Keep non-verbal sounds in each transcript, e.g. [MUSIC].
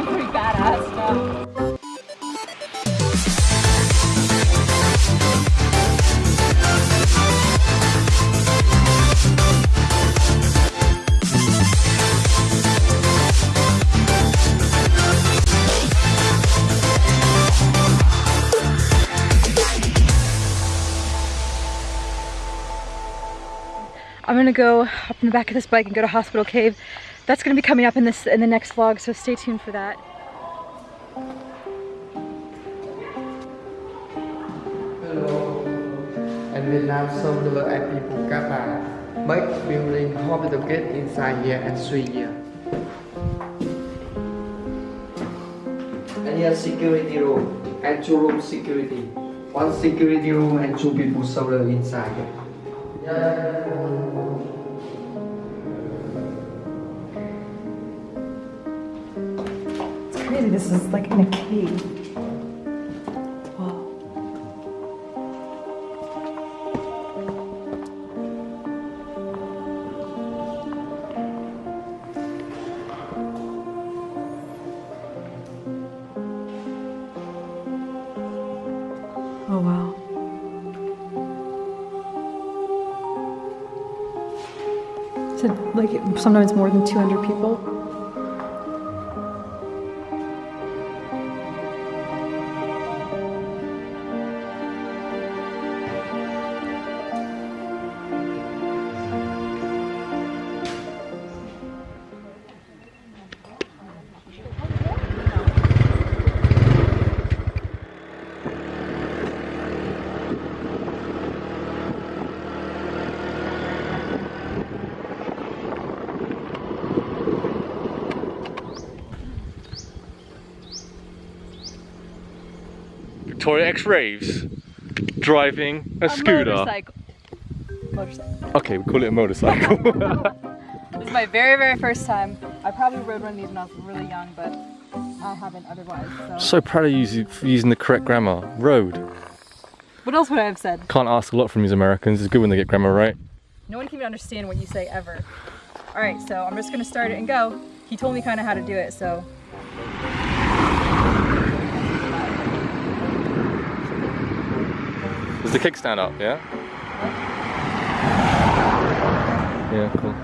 I'm pretty badass now. I'm gonna go up in the back of this bike and go to Hospital Cave. That's gonna be coming up in this in the next vlog, so stay tuned for that. Hello. And Vietnam Solar at people Kappa. Make building hospital cave inside here and three year. And here security room and two room security. One security room and two people solar inside. Yeah. Crazy, this is like in a cave. Oh wow. So like sometimes more than 200 people. Victoria X Raves driving a, scooter. motorcycle. Motorcycle. Okay, we call it a motorcycle. [LAUGHS] [LAUGHS] This is my very, very first time. I probably rode one of these when I was really young, but I haven't otherwise. So. so proud of you for using the correct grammar. Road. What else would I have said? Can't ask a lot from these Americans. It's good when they get grammar right. No one can even understand what you say ever. All right, so I'm just gonna start it and go. He told me kind of how to do it, so. The kickstand up, yeah? Yeah, cool.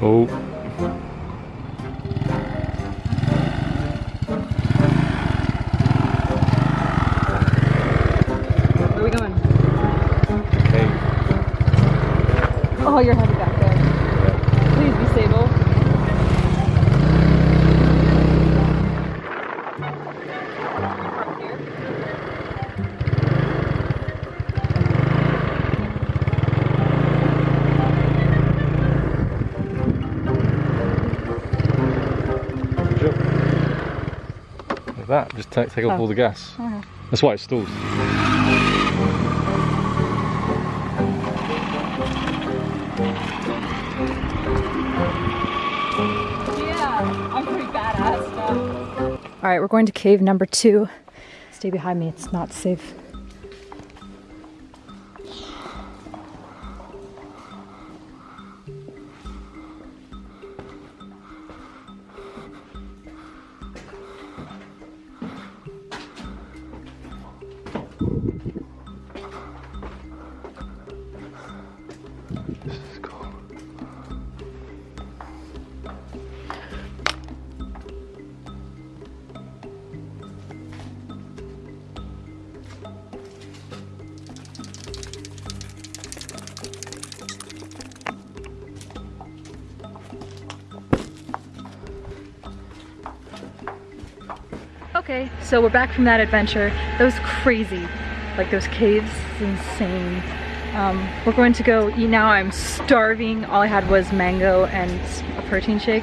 Oh. Like that, just take, take off Oh. all the gas. Okay. That's why it stalls. Yeah, I'm pretty badass now. All right, we're going to cave number two. Stay behind me, it's not safe. Okay, so we're back from that adventure. That was crazy. Like those caves, insane. Um, we're going to go eat now. I'm starving. All I had was mango and a protein shake.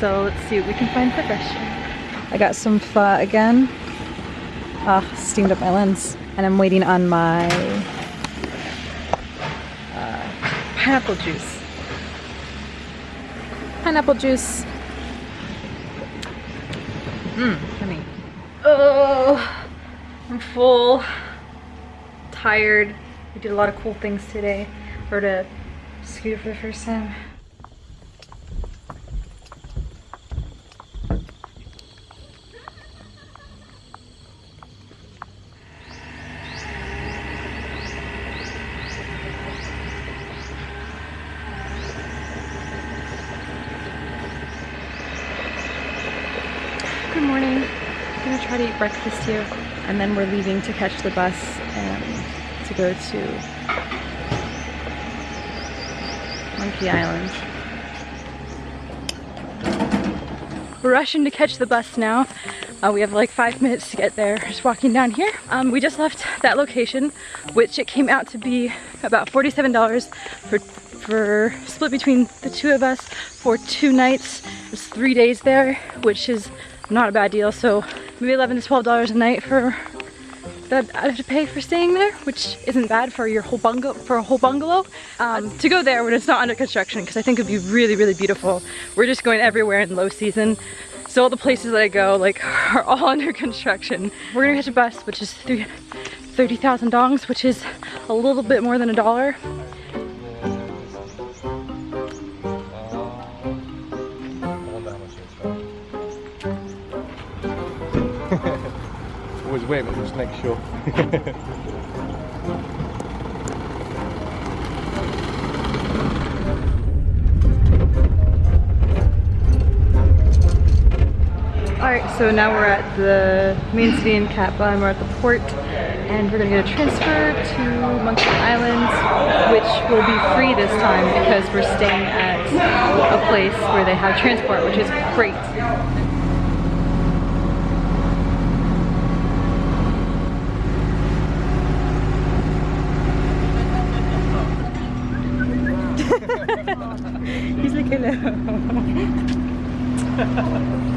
So let's see what we can find for fresh. I got some pho again. Ah, steamed up my lens. And I'm waiting on my pineapple juice. Pineapple juice. Mmm, yummy. Oh, I'm full, tired. We did a lot of cool things today. Rode a scooter for the first time. Good morning. I'm gonna try to eat breakfast here, and then we're leaving to catch the bus and to go to Monkey Island. We're rushing to catch the bus now. Uh, we have like five minutes to get there. Just walking down here. Um, we just left that location, which it came out to be about $47 for for split between the two of us for two nights. It's three days there, which is not a bad deal. So maybe 11 to 12 dollars a night for that I have to pay for staying there, which isn't bad for your whole bungalow for a whole bungalow. Um, to go there when it's not under construction, because I think it'd be really, really beautiful. We're just going everywhere in low season. So all the places that I go like [LAUGHS] are all under construction. We're gonna catch a bus, which is 30,000 dongs, which is a little bit more than a dollar. [LAUGHS] Always wait, but just make sure. [LAUGHS] Alright, so now we're at the main city in Cat Ba we're at the port and we're gonna get a transfer to Monkey Island which will be free this time because we're staying at a place where they have transport which is great.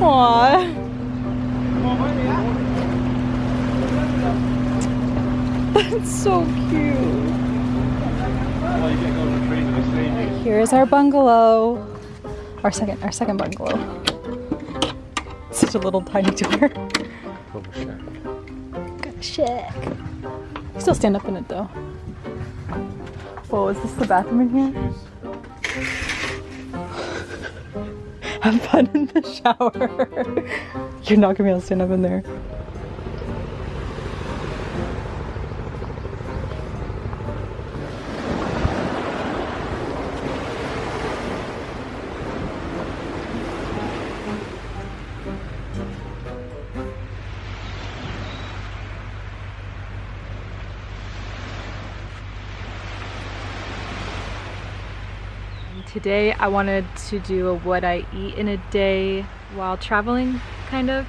Aww. [LAUGHS] That's so cute. Here is our bungalow. Our second, our second bungalow. Such a little tiny door. Got a shack. Still stand up in it though. Whoa, is this the bathroom in here? Have fun in the shower. [LAUGHS] You're not gonna be able to stand up in there. Today I wanted to do a what I eat in a day while traveling, kind of,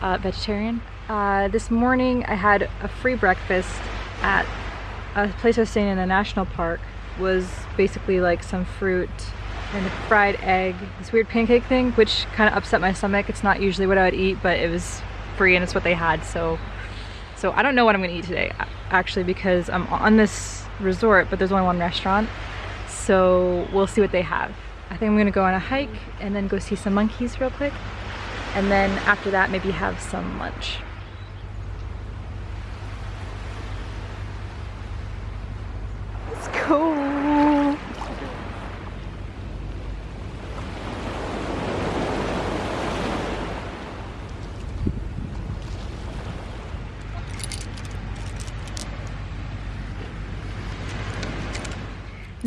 uh, vegetarian. Uh, this morning I had a free breakfast at a place I was staying in a national park. Was basically like some fruit and a fried egg, this weird pancake thing, which kind of upset my stomach. It's not usually what I would eat, but it was free and it's what they had, so so I don't know what I'm gonna eat today, actually, because I'm on this resort, but there's only one restaurant so we'll see what they have. I think I'm gonna go on a hike and then go see some monkeys real quick. And then after that, maybe have some lunch. Let's go.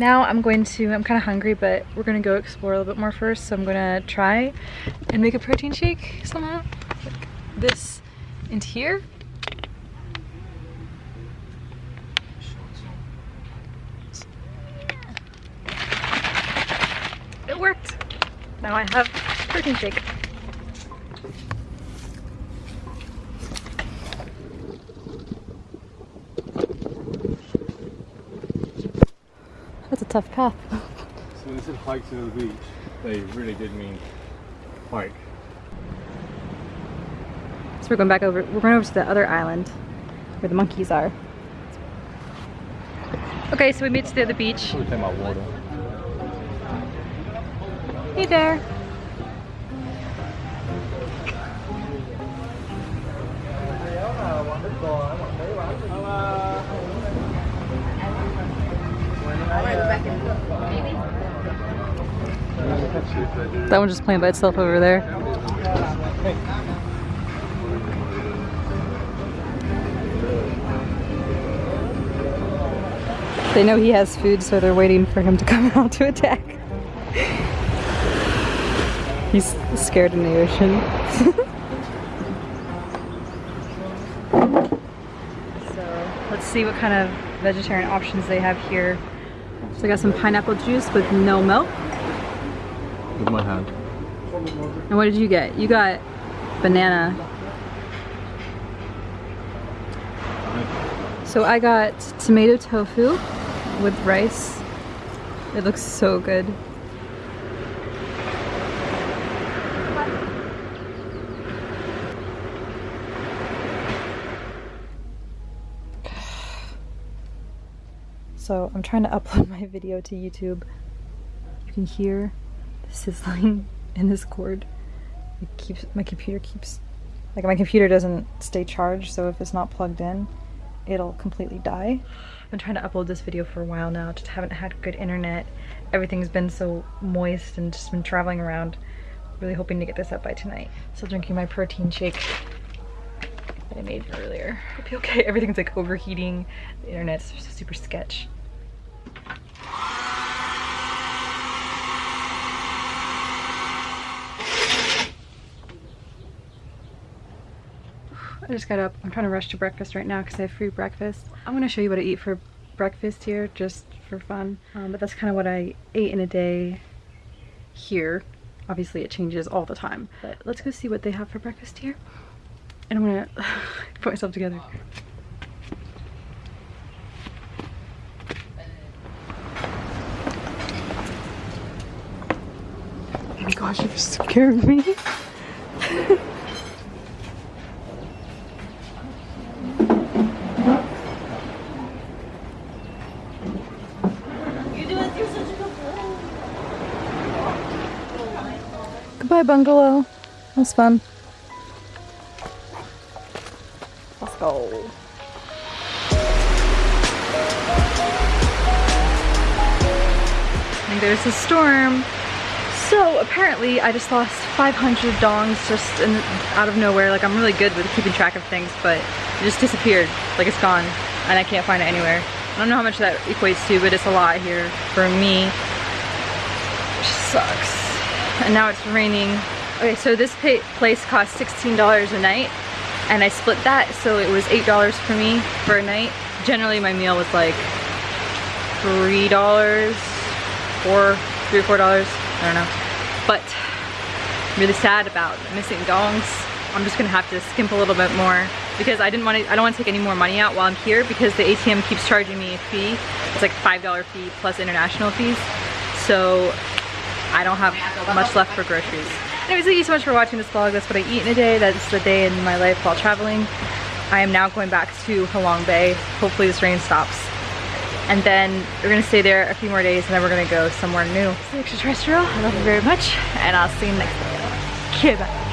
Now I'm going to, I'm kind of hungry, but we're going to go explore a little bit more first. So I'm going to try and make a protein shake somehow. Like this into here. It worked. Now I have protein shake. Tough path. So when they said hike to the beach, they really did mean hike. So we're going back over, we're going over to the other island where the monkeys are. Okay, so we made it to the other beach. Probably take my water. Hey there. That one just playing by itself over there. They know he has food, so they're waiting for him to [LAUGHS] come out to attack. He's scared in the ocean. [LAUGHS] so let's see what kind of vegetarian options they have here. So I got some pineapple juice with no milk. With my hand. And what did you get? You got banana. So I got tomato tofu with rice. It looks so good. So I'm trying to upload [LAUGHS] my video to YouTube. You can hear sizzling [LAUGHS] in this cord. It keeps my computer keeps like my computer doesn't stay charged, so if it's not plugged in, it'll completely die. I've been trying to upload this video for a while now, just haven't had good internet. Everything's been so moist and just been traveling around. Really hoping to get this up by tonight. Still drinking my protein shake that I made earlier. You okay. [LAUGHS] Everything's like overheating. The internet's super sketch. I just got up. I'm trying to rush to breakfast right now because I have free breakfast. I'm going to show you what I eat for breakfast here just for fun. Um, but that's kind of what I ate in a day here. Obviously it changes all the time. But let's go see what they have for breakfast here. And I'm going [SIGHS] to put myself together. Oh my gosh, you're scaring me. Bungalow. That was fun. Let's go. And there's a storm. So apparently I just lost 500 dongs just in, out of nowhere. Like I'm really good with keeping track of things, but it just disappeared. Like it's gone and I can't find it anywhere. I don't know how much that equates to, but it's a lot here for me. Which sucks and now it's raining. Okay, so this place cost $16 a night and I split that so it was $8 for me for a night. Generally my meal was like $3, four, three or four dollars, I don't know. But I'm really sad about missing dongs. I'm just gonna have to skimp a little bit more because I didn't want to, I don't want to take any more money out while I'm here because the ATM keeps charging me a fee. It's like $5 fee plus international fees. So I don't have much left for groceries. Anyways, thank you so much for watching this vlog. That's what I eat in a day. That's the day in my life while traveling. I am now going back to Halong Bay. Hopefully this rain stops. And then we're gonna stay there a few more days and then we're gonna go somewhere new. It's extraterrestrial. I love you very much and I'll see you next video. Okay, bye.